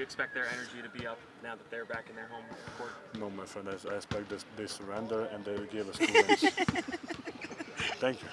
you expect their energy to be up now that they're back in their home court? No, my friend. I expect this, they surrender and they will give us two wins. Thank you.